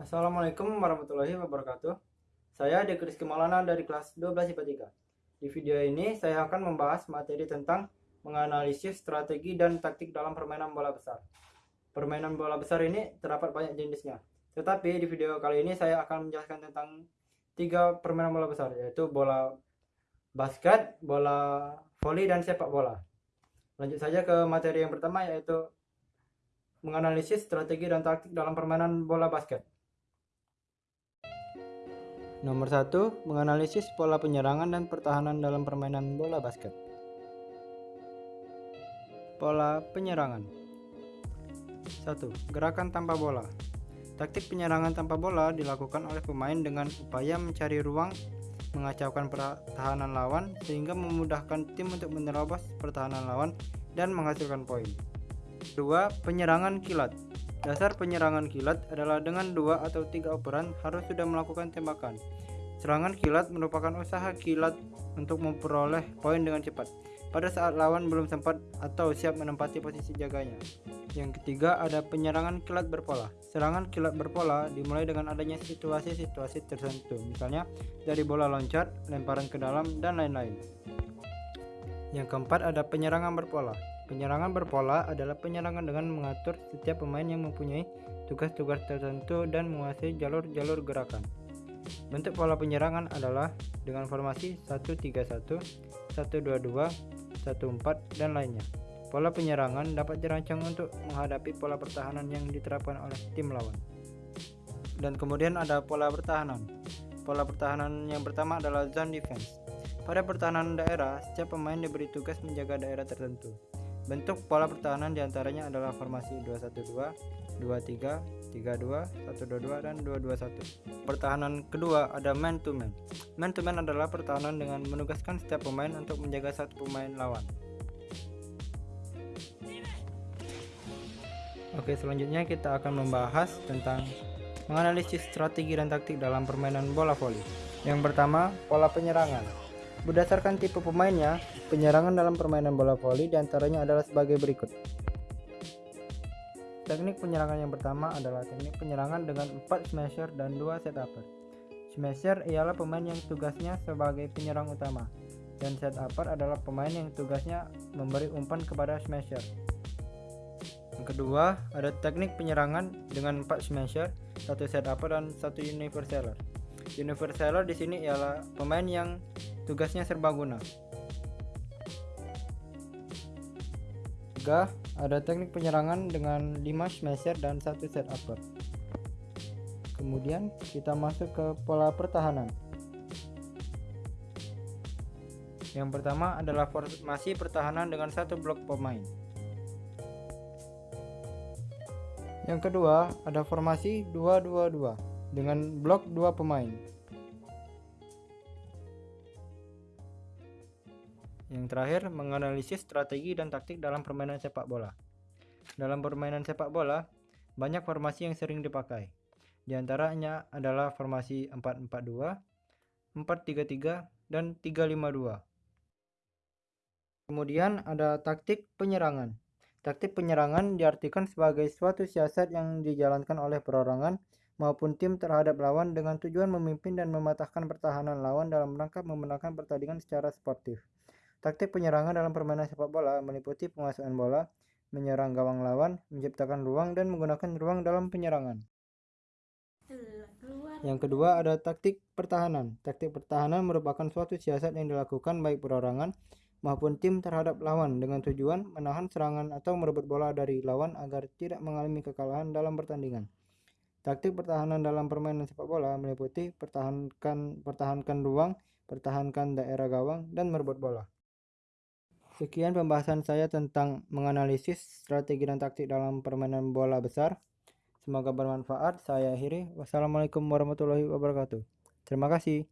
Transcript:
Assalamualaikum warahmatullahi wabarakatuh. Saya Dek Rizky Maulana dari kelas 12 IPA 3. Di video ini saya akan membahas materi tentang menganalisis strategi dan taktik dalam permainan bola besar. Permainan bola besar ini terdapat banyak jenisnya. Tetapi di video kali ini saya akan menjelaskan tentang tiga permainan bola besar yaitu bola basket, bola voli dan sepak bola. Lanjut saja ke materi yang pertama yaitu menganalisis strategi dan taktik dalam permainan bola basket. Nomor 1. Menganalisis pola penyerangan dan pertahanan dalam permainan bola basket. Pola penyerangan 1. Gerakan tanpa bola Taktik penyerangan tanpa bola dilakukan oleh pemain dengan upaya mencari ruang, mengacaukan pertahanan lawan, sehingga memudahkan tim untuk menerobos pertahanan lawan dan menghasilkan poin. 2. Penyerangan kilat Dasar penyerangan kilat adalah dengan dua atau tiga operan harus sudah melakukan tembakan. Serangan kilat merupakan usaha kilat untuk memperoleh poin dengan cepat pada saat lawan belum sempat atau siap menempati posisi jaganya. Yang ketiga ada penyerangan kilat berpola. Serangan kilat berpola dimulai dengan adanya situasi-situasi tertentu, misalnya dari bola loncat, lemparan ke dalam, dan lain-lain. Yang keempat ada penyerangan berpola. Penyerangan berpola adalah penyerangan dengan mengatur setiap pemain yang mempunyai tugas-tugas tertentu dan menguasai jalur-jalur gerakan. Bentuk pola penyerangan adalah dengan formasi 1-3-1, 1-2-2, 1-4, dan lainnya. Pola penyerangan dapat dirancang untuk menghadapi pola pertahanan yang diterapkan oleh tim lawan. Dan kemudian ada pola pertahanan. Pola pertahanan yang pertama adalah zone defense. Pada pertahanan daerah, setiap pemain diberi tugas menjaga daerah tertentu. Bentuk pola pertahanan di antaranya adalah formasi 212, 23, 32, 122, dan 221. Pertahanan kedua ada man to man. Man to man adalah pertahanan dengan menugaskan setiap pemain untuk menjaga satu pemain lawan. Oke, selanjutnya kita akan membahas tentang menganalisis strategi dan taktik dalam permainan bola voli. Yang pertama, pola penyerangan. Berdasarkan tipe pemainnya, penyerangan dalam permainan bola voli di antaranya adalah sebagai berikut. Teknik penyerangan yang pertama adalah teknik penyerangan dengan 4 smasher dan 2 set upper. Smasher ialah pemain yang tugasnya sebagai penyerang utama, dan set upper adalah pemain yang tugasnya memberi umpan kepada smasher. Yang kedua, ada teknik penyerangan dengan 4 smasher, 1 set upper dan 1 universaler. Universaler di sini ialah pemain yang tugasnya serbaguna. Tiga, ada teknik penyerangan dengan 5 smasher dan satu set upper. Kemudian kita masuk ke pola pertahanan. Yang pertama adalah formasi pertahanan dengan satu blok pemain. Yang kedua ada formasi 2-2-2 dengan blok 2 pemain. Yang terakhir, menganalisis strategi dan taktik dalam permainan sepak bola. Dalam permainan sepak bola, banyak formasi yang sering dipakai. Di antaranya adalah formasi 4-4-2, 4-3-3, dan 3-5-2. Kemudian ada taktik penyerangan. Taktik penyerangan diartikan sebagai suatu siasat yang dijalankan oleh perorangan maupun tim terhadap lawan dengan tujuan memimpin dan mematahkan pertahanan lawan dalam rangka memenangkan pertandingan secara sportif. Taktik penyerangan dalam permainan sepak bola meliputi penguasaan bola, menyerang gawang lawan, menciptakan ruang, dan menggunakan ruang dalam penyerangan. Yang kedua ada taktik pertahanan. Taktik pertahanan merupakan suatu siasat yang dilakukan baik perorangan maupun tim terhadap lawan dengan tujuan menahan serangan atau merebut bola dari lawan agar tidak mengalami kekalahan dalam pertandingan. Taktik pertahanan dalam permainan sepak bola meliputi pertahankan pertahankan ruang, pertahankan daerah gawang, dan merebut bola. Sekian pembahasan saya tentang menganalisis strategi dan taktik dalam permainan bola besar. Semoga bermanfaat. Saya akhiri. Wassalamualaikum warahmatullahi wabarakatuh. Terima kasih.